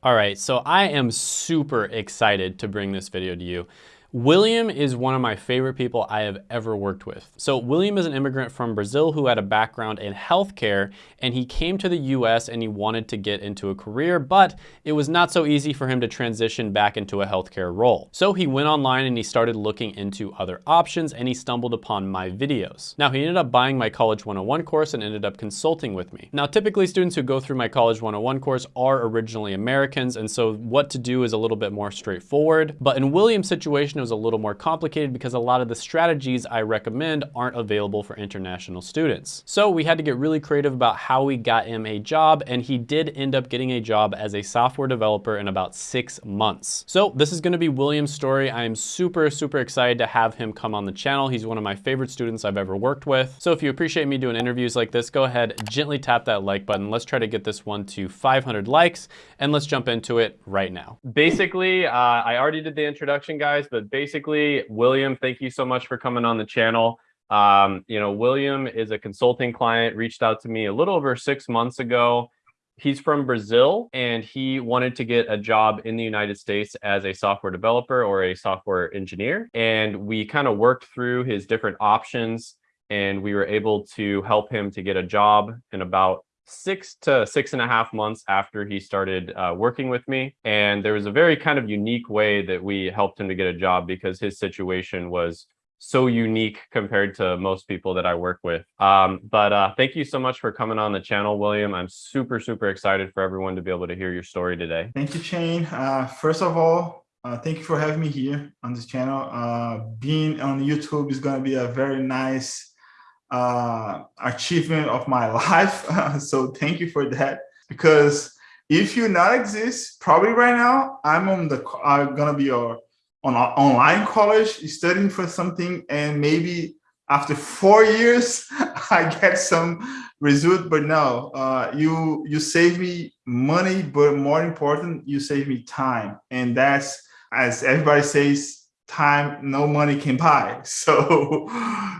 All right, so I am super excited to bring this video to you. William is one of my favorite people I have ever worked with. So William is an immigrant from Brazil who had a background in healthcare and he came to the US and he wanted to get into a career, but it was not so easy for him to transition back into a healthcare role. So he went online and he started looking into other options and he stumbled upon my videos. Now he ended up buying my College 101 course and ended up consulting with me. Now typically students who go through my College 101 course are originally Americans and so what to do is a little bit more straightforward. But in William's situation, it was a little more complicated because a lot of the strategies I recommend aren't available for international students. So we had to get really creative about how we got him a job and he did end up getting a job as a software developer in about six months. So this is gonna be William's story. I am super, super excited to have him come on the channel. He's one of my favorite students I've ever worked with. So if you appreciate me doing interviews like this, go ahead, gently tap that like button. Let's try to get this one to 500 likes and let's jump into it right now. Basically, uh, I already did the introduction guys, but basically, William, thank you so much for coming on the channel. Um, you know, William is a consulting client, reached out to me a little over six months ago. He's from Brazil and he wanted to get a job in the United States as a software developer or a software engineer. And we kind of worked through his different options and we were able to help him to get a job in about six to six and a half months after he started uh, working with me. And there was a very kind of unique way that we helped him to get a job because his situation was so unique compared to most people that I work with. Um, but uh, thank you so much for coming on the channel, William. I'm super, super excited for everyone to be able to hear your story today. Thank you, Shane. Uh, first of all, uh, thank you for having me here on this channel. Uh, being on YouTube is going to be a very nice uh, achievement of my life. so thank you for that. Because if you not exist, probably right now, I'm on the, I'm gonna be on online college studying for something and maybe after four years, I get some result, but no, uh, you, you save me money, but more important, you save me time. And that's, as everybody says, time no money can buy. So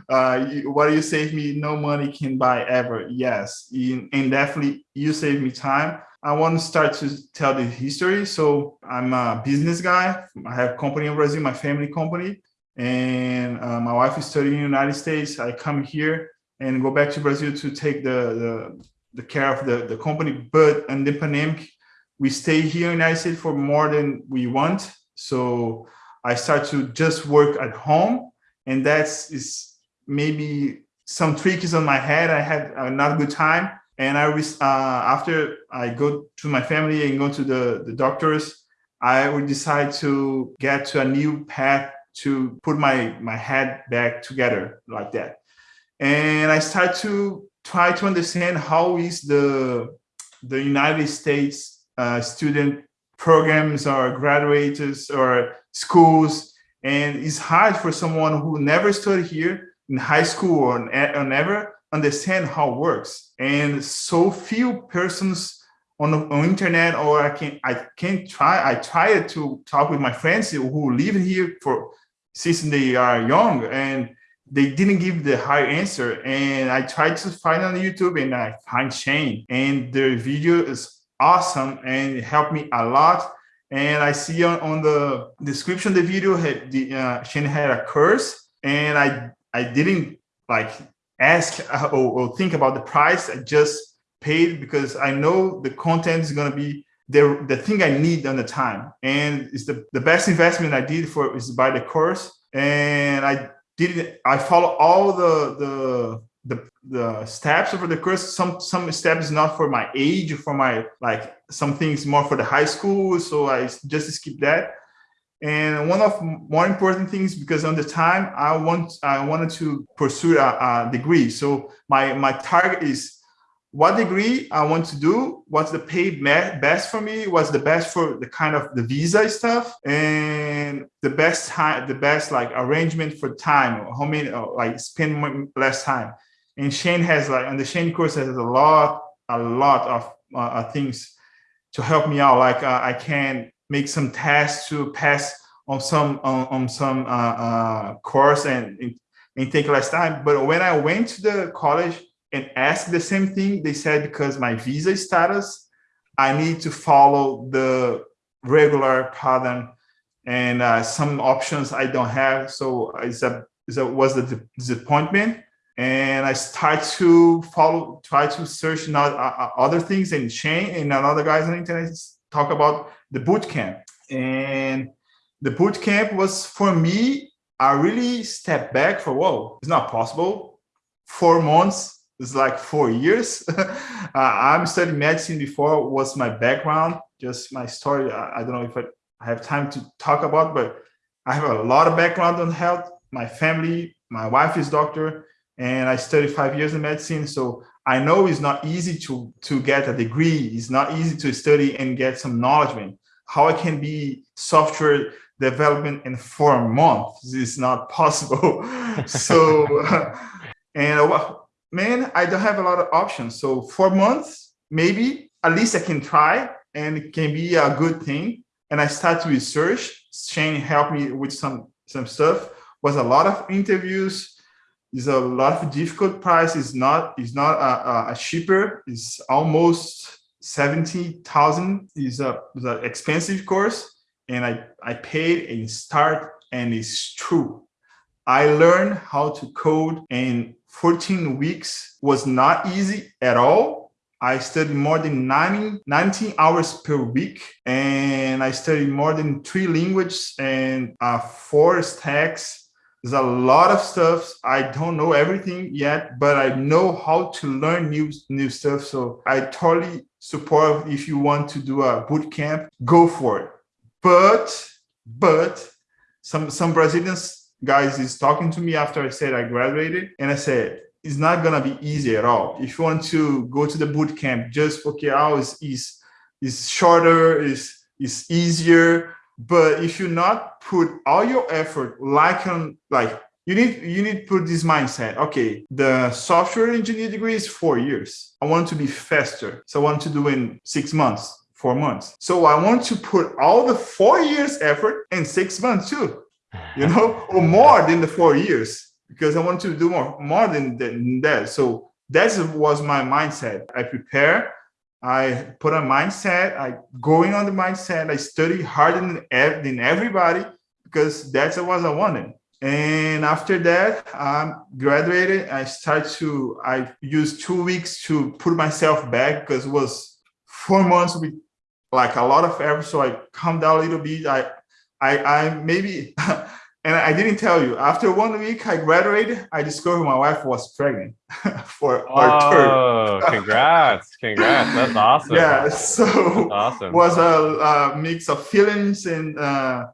uh, you, what do you save me, no money can buy ever. Yes, and definitely you save me time. I want to start to tell the history. So I'm a business guy. I have company in Brazil, my family company, and uh, my wife is studying in the United States. I come here and go back to Brazil to take the, the, the care of the, the company. But in the pandemic, we stay here in the United States for more than we want. So I start to just work at home. And that's is maybe some tricks on my head. I had a not good time. And I was, uh, after I go to my family and go to the, the doctors, I would decide to get to a new path to put my, my head back together like that. And I start to try to understand how is the, the United States uh, student programs or graduates or schools. And it's hard for someone who never studied here in high school or, or never understand how it works. And so few persons on the on internet or I can I can try I tried to talk with my friends who live here for since they are young and they didn't give the high answer and I tried to find on YouTube and I find Shane and the video is awesome and it helped me a lot. And I see on, on the description the video, had the, uh, Shane had a curse and I, I didn't like ask uh, or, or think about the price. I just paid because I know the content is going to be the, the thing I need on the time. And it's the, the best investment I did for is buy the course. And I did I follow all the, the the the steps for the course some some steps not for my age for my like some things more for the high school so i just skip that. And one of more important things because on the time i want i wanted to pursue a, a degree. So my my target is what degree I want to do, what's the pay best for me, what's the best for the kind of the visa stuff, and the best time, the best like arrangement for time, how many uh, like spend less time and Shane has like, and the Shane course has a lot, a lot of uh, uh, things to help me out. Like uh, I can make some tests to pass on some on, on some uh, uh, course and, and take less time. But when I went to the college and asked the same thing, they said because my visa status, I need to follow the regular pattern and uh, some options I don't have. So it's a, it's a was the disappointment. And I start to follow, try to search not, uh, uh, other things and Shane and another guys on the internet talk about the boot camp. And the boot camp was for me, I really stepped back for, whoa, it's not possible. Four months is like four years. uh, I'm studying medicine before was my background, just my story. I, I don't know if I, I have time to talk about, but I have a lot of background on health. My family, my wife is doctor, and I studied five years in medicine. So I know it's not easy to, to get a degree. It's not easy to study and get some knowledge. In. How I can be software development in four months is not possible. so, and uh, man, I don't have a lot of options. So four months, maybe at least I can try and it can be a good thing. And I start to research. Shane helped me with some some stuff. Was a lot of interviews. Is a lot of difficult price. Is not is not a, a cheaper. It's almost seventy thousand. Is a is an expensive course and I, I paid and start and it's true. I learned how to code in 14 weeks was not easy at all. I studied more than 90, 19 hours per week and I studied more than three languages and uh, four stacks. There's a lot of stuff. I don't know everything yet, but I know how to learn new, new stuff. So I totally support if you want to do a boot camp, go for it but but some some Brazilians guys is talking to me after I said I graduated, and I said it's not gonna be easy at all. If you want to go to the boot camp, just okay, is is is shorter, is is easier. But if you not put all your effort, like on like you need you need to put this mindset. Okay, the software engineer degree is four years. I want to be faster, so I want to do in six months four months. So I want to put all the four years effort in six months too, you know, or more than the four years because I want to do more, more than, than that. So that was my mindset. I prepare, I put a mindset, I going on the mindset, I study harder than, everybody because that's what I wanted. And after that, I graduated. I started to, I used two weeks to put myself back because it was four months with like a lot of effort. So I calmed down a little bit. I, I, I maybe, and I didn't tell you. After one week, I graduated. I discovered my wife was pregnant for our oh, third. congrats, congrats! That's awesome. Yeah, so That's awesome. Was a, a, mix of feelings and uh,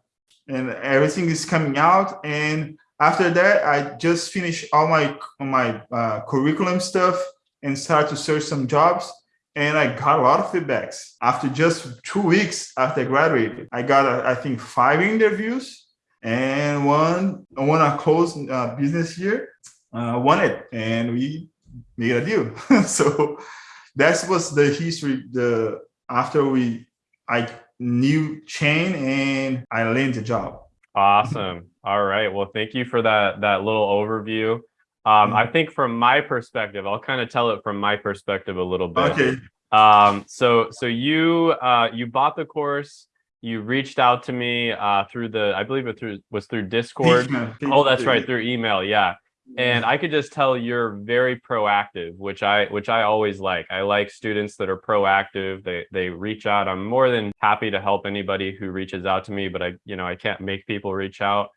and everything is coming out. And after that, I just finished all my my uh, curriculum stuff and started to search some jobs and I got a lot of feedbacks. After just two weeks after I graduated, I got, uh, I think, five interviews and one, one a close uh, business here, uh, won it, and we made a deal. so that was the history. The after we, I knew Shane and I landed the job. Awesome. All right. Well, thank you for that that little overview. Um. I think from my perspective, I'll kind of tell it from my perspective a little bit. Okay. Um, so so you uh, you bought the course. You reached out to me uh, through the, I believe it through was through Discord. Oh, that's right, through email. Yeah. And I could just tell you're very proactive, which I which I always like. I like students that are proactive. They they reach out. I'm more than happy to help anybody who reaches out to me, but I you know I can't make people reach out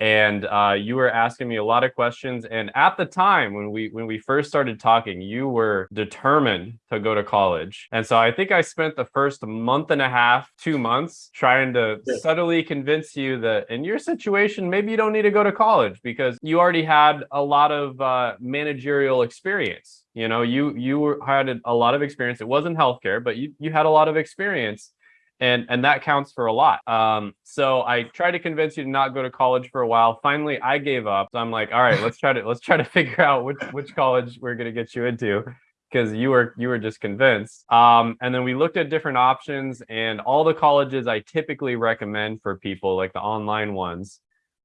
and uh, you were asking me a lot of questions. And at the time when we when we first started talking, you were determined to go to college. And so I think I spent the first month and a half, two months, trying to yeah. subtly convince you that in your situation, maybe you don't need to go to college because you already had a lot of uh, managerial experience. You know, you you had a lot of experience. It wasn't healthcare, but you you had a lot of experience and and that counts for a lot. Um, so i tried to convince you to not go to college for a while. Finally i gave up. So i'm like all right let's try to let's try to figure out which which college we're going to get you into because you were you were just convinced. Um, and then we looked at different options and all the colleges i typically recommend for people like the online ones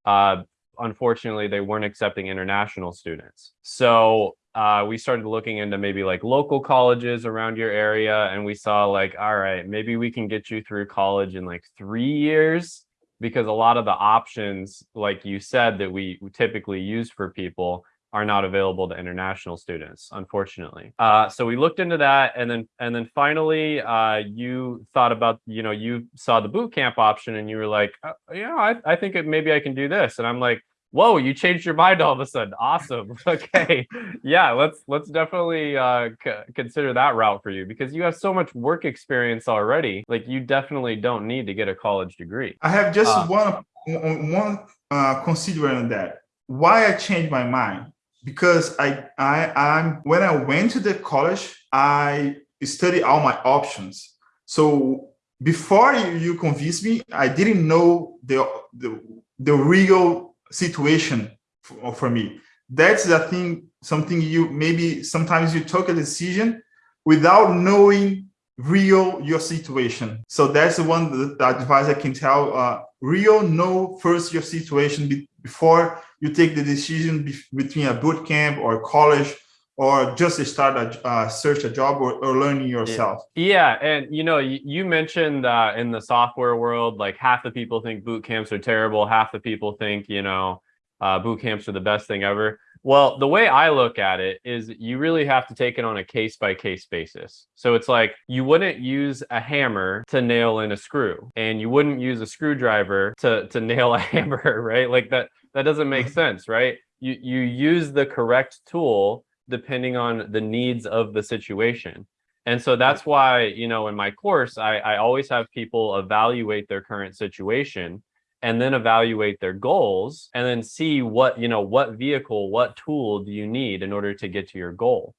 uh, unfortunately, they weren't accepting international students. So uh, we started looking into maybe like local colleges around your area and we saw like, all right, maybe we can get you through college in like three years because a lot of the options, like you said, that we typically use for people are not available to international students, unfortunately. Uh, so we looked into that, and then and then finally, uh, you thought about, you know, you saw the boot camp option, and you were like, uh, yeah, I, I think it, maybe I can do this, and I'm like, whoa you changed your mind all of a sudden. Awesome. Okay. Yeah let's let's definitely uh consider that route for you because you have so much work experience already. Like you definitely don't need to get a college degree. I have just uh, one one uh considering that. Why i changed my mind because i i i'm when i went to the college i studied all my options so before you, you convinced me i didn't know the the, the real situation for, for me. That's the thing, something you maybe sometimes you took a decision without knowing real your situation. So that's the one the advice I can tell. Uh, real know first your situation before you take the decision be, between a boot camp or college or just to start a uh, search a job or, or learning yourself. Yeah and you know you, you mentioned uh, in the software world like half the people think boot camps are terrible half the people think you know uh, boot camps are the best thing ever well the way i look at it is you really have to take it on a case by case basis. So it's like you wouldn't use a hammer to nail in a screw and you wouldn't use a screwdriver to to nail a hammer right? Like that that doesn't make uh-huh. sense right? You you use the correct tool depending on the needs of the situation. And so that's why, you know, in my course, I, I always have people evaluate their current situation and then evaluate their goals and then see what, you know, what vehicle, what tool do you need in order to get to your goal.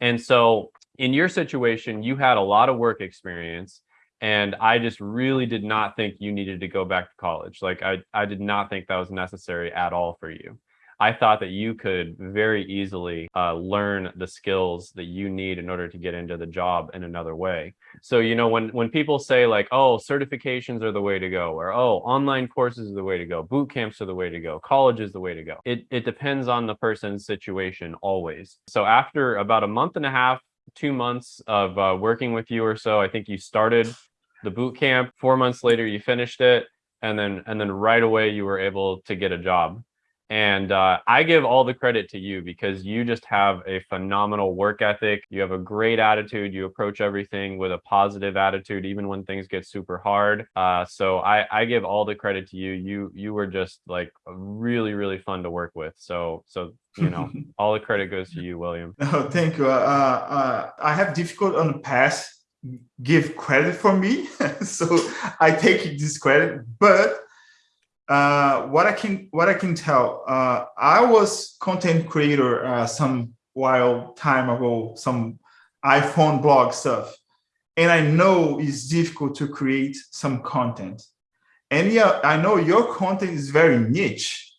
And so in your situation, you had a lot of work experience and I just really did not think you needed to go back to college. Like I, I did not think that was necessary at all for you. I thought that you could very easily uh, learn the skills that you need in order to get into the job in another way. So, you know, when, when people say like, oh, certifications are the way to go, or oh, online courses are the way to go, boot camps are the way to go, college is the way to go. It, it depends on the person's situation always. So after about a month and a half, two months of uh, working with you or so, I think you started the boot camp. Four months later, you finished it and then and then right away you were able to get a job and uh, I give all the credit to you because you just have a phenomenal work ethic. You have a great attitude. You approach everything with a positive attitude, even when things get super hard. Uh, so I, I give all the credit to you. You you were just like really really fun to work with. So so you know all the credit goes to you, William. Oh, thank you. Uh, uh, I have difficult on the past give credit for me, so I take this credit, but uh, what I can what I can tell, uh, I was content creator uh, some while time ago, some iPhone blog stuff, and I know it's difficult to create some content. And yeah, I know your content is very niche.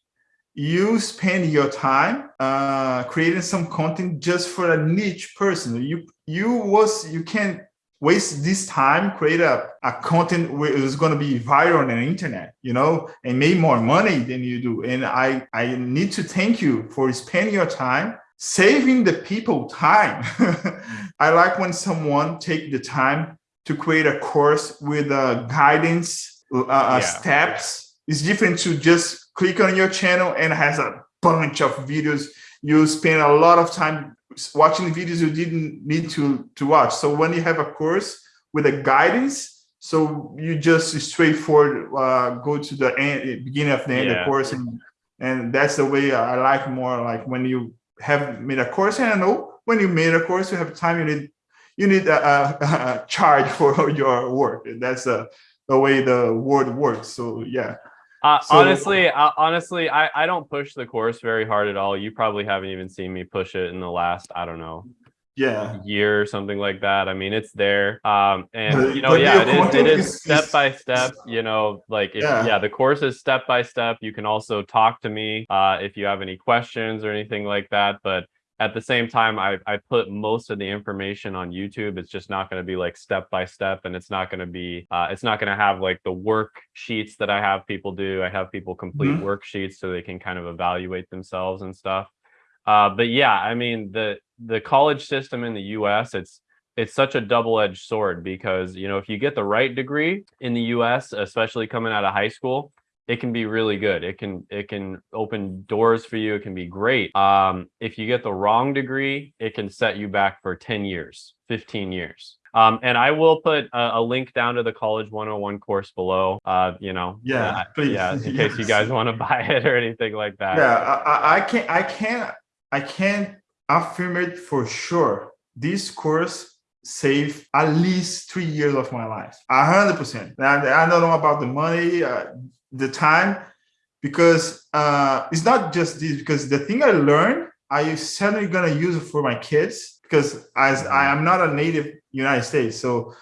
You spend your time uh, creating some content just for a niche person. You you was you can waste this time, create a, a content where it's going to be viral on the internet, you know, and make more money than you do. And I, I need to thank you for spending your time saving the people time. I like when someone take the time to create a course with uh, guidance, uh, uh yeah. steps. It's different to just click on your channel and has a bunch of videos. You spend a lot of time watching videos you didn't need to to watch. So when you have a course with a guidance so you just straightforward uh, go to the end, beginning of the end yeah. of the course and and that's the way i like more like when you have made a course. And i know when you made a course you have time you need you need a, a, a charge for your work. And that's a, the way the world works. So yeah uh, so, honestly, uh, honestly, I, I don't push the course very hard at all. You probably haven't even seen me push it in the last, I don't know, yeah, year or something like that. I mean, it's there. Um, and you know, yeah, it is, it is step by step. You know, like if, yeah. yeah, the course is step by step. You can also talk to me uh, if you have any questions or anything like that. But at the same time, I, I put most of the information on YouTube. It's just not going to be like step by step, and it's not going to be, uh, it's not going to have like the worksheets that I have people do. I have people complete mm -hmm. worksheets so they can kind of evaluate themselves and stuff. Uh, but yeah, I mean the the college system in the U.S. it's it's such a double-edged sword because you know if you get the right degree in the US especially coming out of high school it can be really good it can it can open doors for you it can be great um, if you get the wrong degree it can set you back for 10 years 15 years um, and I will put a, a, link down to the College 101 course below. Uh, you know, yeah, uh, please. yeah, in yes. case you guys want to buy it or anything like that. Yeah, I, I can't, I can't, I can't affirm it for sure. This course save at least three years of my life, a hundred percent. I don't know about the money, uh, the time, because uh, it's not just this. Because the thing I learned, I certainly gonna use it for my kids. Because as I am not a native United States, so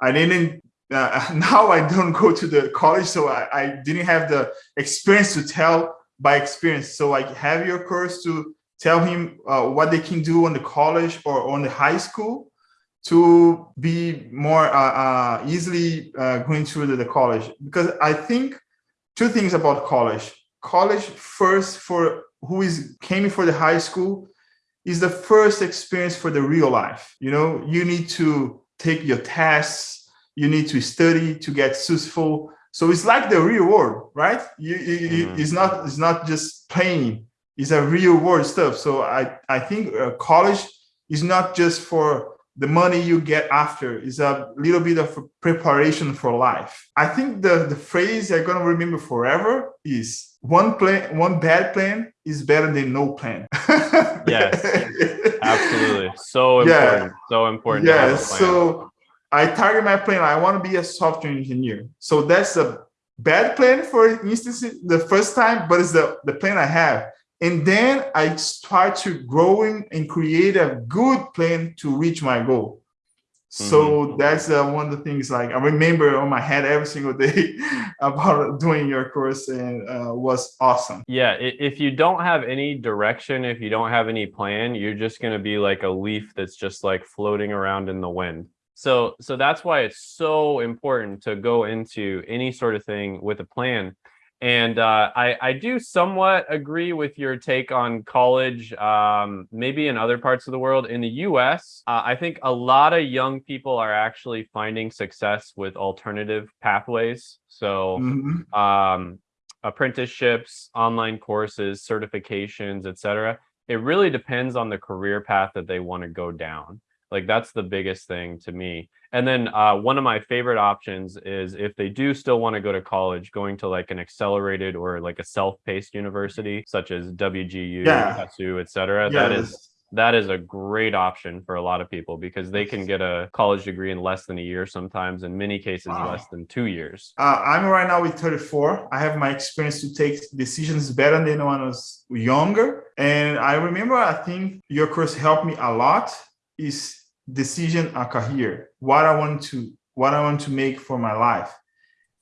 I didn't. Uh, now I don't go to the college, so I, I didn't have the experience to tell by experience. So I have your course to tell him uh, what they can do on the college or on the high school to be more uh, uh, easily uh, going through the, the, college because I think two things about college. College first for who is came for the high school is the first experience for the real life. You know, you need to take your tests, you need to study to get successful. So it's like the real world, right? You, you, mm. It's not it's not just playing. It's a real world stuff. So I I think uh, college is not just for the money you get after is a little bit of preparation for life. I think the, the phrase I'm gonna remember forever is one plan, one bad plan is better than no plan. yes, absolutely. So important. Yeah. So important. Yes. So I target my plan. I want to be a software engineer. So that's a bad plan for instance the first time, but it's the, the plan I have. And then I start to growing and create a good plan to reach my goal. So mm -hmm. that's uh, one of the things like I remember on my head every single day about doing your course and uh, was awesome. Yeah, if you don't have any direction, if you don't have any plan, you're just going to be like a leaf that's just like floating around in the wind. So so that's why it's so important to go into any sort of thing with a plan and uh, I, I do somewhat agree with your take on college, um, maybe in other parts of the world. In the US, uh, I think a lot of young people are actually finding success with alternative pathways. So mm -hmm. um, apprenticeships, online courses, certifications, etc. It really depends on the career path that they want to go down. Like that's the biggest thing to me. And then uh, one of my favorite options is if they do still want to go to college, going to like an accelerated or like a self-paced university, such as WGU, yeah. et etc. Yeah, that is that is a great option for a lot of people because they can get a college degree in less than a year sometimes in many cases wow. less than two years uh, i'm right now with 34 i have my experience to take decisions better than when i was younger and i remember i think your course helped me a lot is decision a career what i want to what i want to make for my life.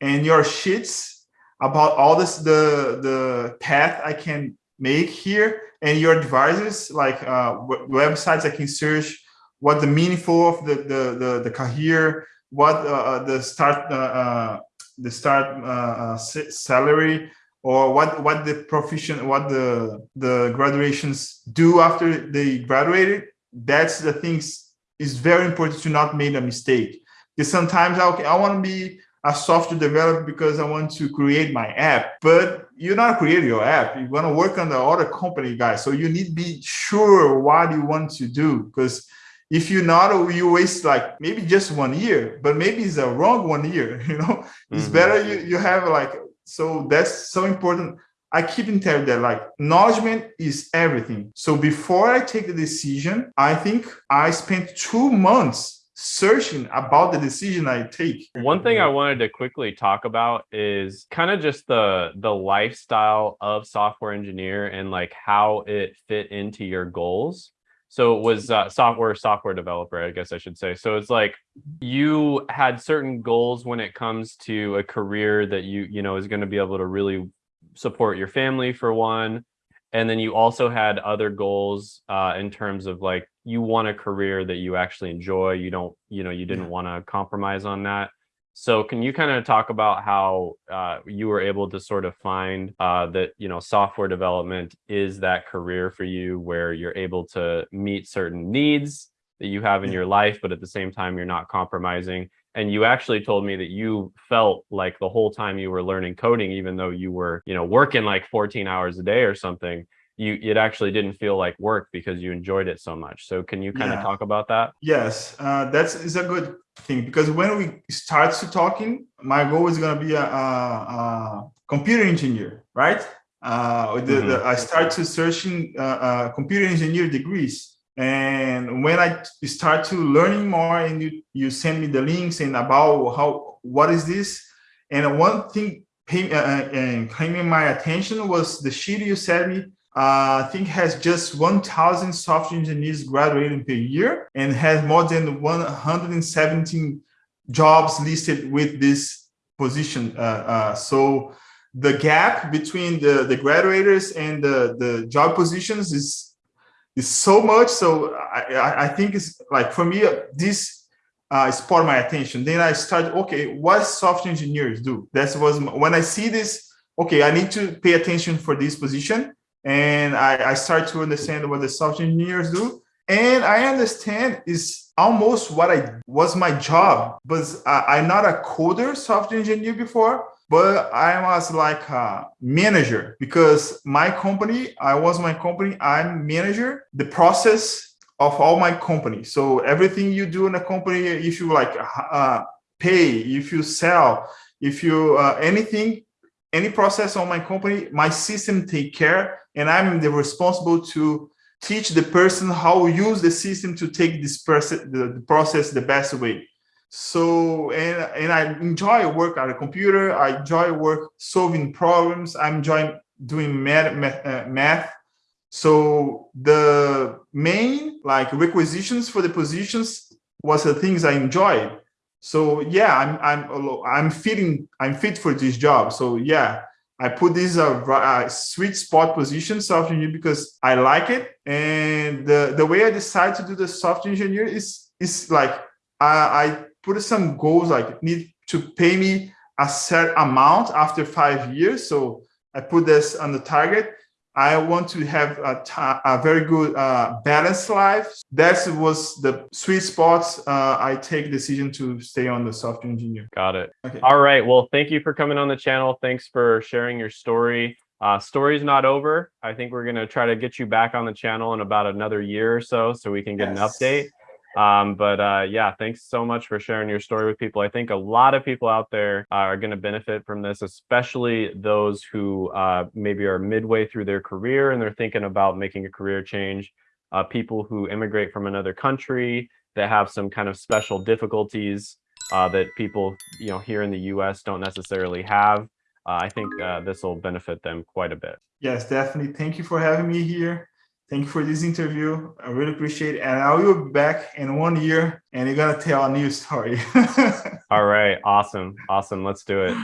And your sheets about all this the the path i can make here and your advisors like uh websites i can search what the meaningful of the the the, the career what uh, uh the start uh, uh, the start uh, salary or what what the profession what the the graduations do after they graduated that's the things is very important to not make a mistake. Because sometimes I, okay, I want to be a software developer because I want to create my app, but you're not creating your app. You want to work on the other company guys. So you need to be sure what you want to do because if you're not, you waste like maybe just one year, but maybe it's a wrong one year, you know, it's mm -hmm. better you, you have like, so that's so important. I keep in telling that like acknowledgement is everything. So before I take the decision, I think I spent two months searching about the decision I take. One thing I wanted to quickly talk about is kind of just the the lifestyle of software engineer and like how it fit into your goals. So it was uh, software software developer, I guess I should say. So it's like you had certain goals when it comes to a career that you you know is going to be able to really support your family for one and then you also had other goals uh, in terms of like you want a career that you actually enjoy you don't you know you didn't want to compromise on that. So can you kind of talk about how uh, you were able to sort of find uh, that you know software development is that career for you where you're able to meet certain needs that you have in your life but at the same time you're not compromising and you actually told me that you felt like the whole time you were learning coding even though you were you know working like 14 hours a day or something you it actually didn't feel like work because you enjoyed it so much so can you kind yeah. of talk about that yes uh, that's is a good thing because when we start to talking my goal is going to be a, a, a, computer engineer right uh, the, mm-hmm. the, i start to searching uh, uh, computer engineer degrees and when i start to learning more and you you send me the links and about how what is this and one thing pay, uh, uh and claiming my attention was the sheet you sent me uh, I think has just 1,000 software engineers graduating per year and has more than 117 jobs listed with this position. Uh, uh, so the gap between the, the graduates and the, the job positions is is so much. So I, I think it's like for me, this uh, sparked my attention. Then I started, okay, what software engineers do? That was when I see this, okay, I need to pay attention for this position. And I, I start to understand what the software engineers do. And I understand is almost what I was my job, but I, I'm not a coder software engineer before but I was like a manager because my company, I was my company, I'm manager, the process of all my company. So everything you do in a company, if you like uh, pay, if you sell, if you uh, anything, any process on my company, my system take care and I'm the responsible to teach the person how use the system to take this process, the process the best way. So, and, and I enjoy work at a computer. I enjoy work solving problems. I enjoy doing math, uh, math. So the main like requisitions for the positions was the things I enjoyed. So yeah, I'm I'm I'm fitting I'm fit for this job. So yeah, I put this a, a sweet spot position software engineer because I like it. And the the way I decide to do the software engineer is is like I, I put some goals like need to pay me a set amount after five years. So I put this on the target. I want to have a, a very good uh, balanced life. That was the sweet spot. Uh, I take decision to stay on the software engineer. Got it. Okay. All right. Well, thank you for coming on the channel. Thanks for sharing your story. Uh, story's not over. I think we're going to try to get you back on the channel in about another year or so, so we can get yes. an update. Um, but uh, yeah, thanks so much for sharing your story with people. I think a lot of people out there are going to benefit from this, especially those who uh, maybe are midway through their career and they're thinking about making a career change. Uh, people who immigrate from another country that have some kind of special difficulties uh, that people you know here in the U.S. don't necessarily have. Uh, I think uh, this will benefit them quite a bit. Yes, definitely. Thank you for having me here. Thank you for this interview. I really appreciate it. And I will be back in one year and you're going to tell a new story. All right. Awesome. Awesome. Let's do it.